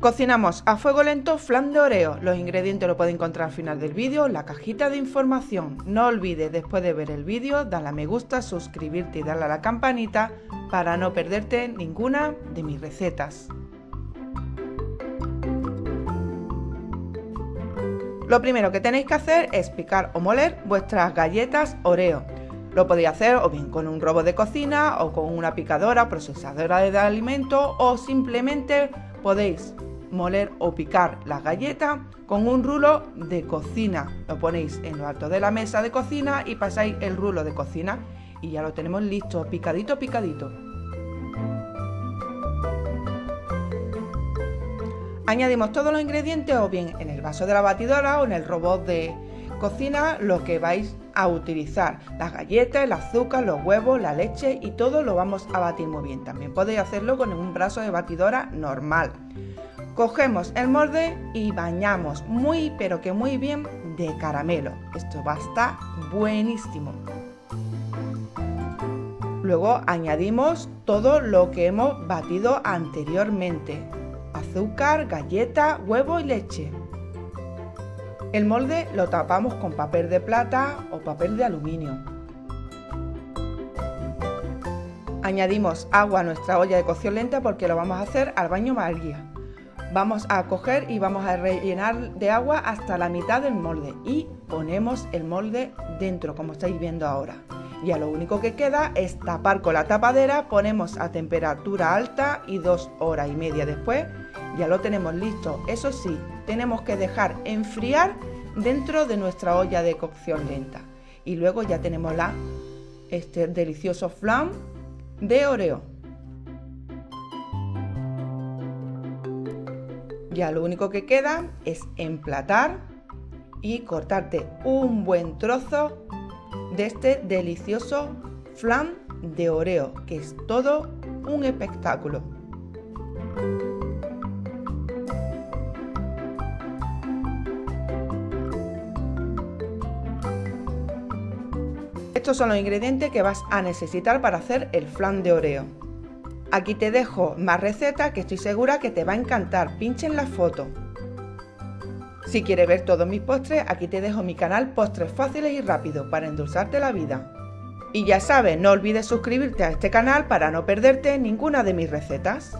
Cocinamos a fuego lento flan de oreo. Los ingredientes lo puedes encontrar al final del vídeo la cajita de información. No olvides después de ver el vídeo darle a me gusta, suscribirte y darle a la campanita para no perderte ninguna de mis recetas. Lo primero que tenéis que hacer es picar o moler vuestras galletas Oreo. Lo podéis hacer o bien con un robot de cocina o con una picadora procesadora de alimentos o simplemente podéis moler o picar las galletas con un rulo de cocina. Lo ponéis en lo alto de la mesa de cocina y pasáis el rulo de cocina y ya lo tenemos listo, picadito, picadito. Añadimos todos los ingredientes o bien en el vaso de la batidora o en el robot de cocina lo que vais a utilizar. Las galletas, el azúcar, los huevos, la leche y todo lo vamos a batir muy bien. También podéis hacerlo con un brazo de batidora normal. Cogemos el molde y bañamos muy pero que muy bien de caramelo. Esto va a estar buenísimo. Luego añadimos todo lo que hemos batido anteriormente. Azúcar, galleta, huevo y leche. El molde lo tapamos con papel de plata o papel de aluminio. Añadimos agua a nuestra olla de cocción lenta porque lo vamos a hacer al baño María. Vamos a coger y vamos a rellenar de agua hasta la mitad del molde y ponemos el molde dentro como estáis viendo ahora. Ya lo único que queda es tapar con la tapadera, ponemos a temperatura alta y dos horas y media después ya lo tenemos listo. Eso sí, tenemos que dejar enfriar dentro de nuestra olla de cocción lenta. Y luego ya tenemos la, este delicioso flan de Oreo. Ya lo único que queda es emplatar y cortarte un buen trozo de este delicioso flan de Oreo, que es todo un espectáculo. Estos son los ingredientes que vas a necesitar para hacer el flan de Oreo. Aquí te dejo más recetas que estoy segura que te va a encantar. Pincha en la foto. Si quieres ver todos mis postres, aquí te dejo mi canal Postres Fáciles y Rápidos para endulzarte la vida. Y ya sabes, no olvides suscribirte a este canal para no perderte ninguna de mis recetas.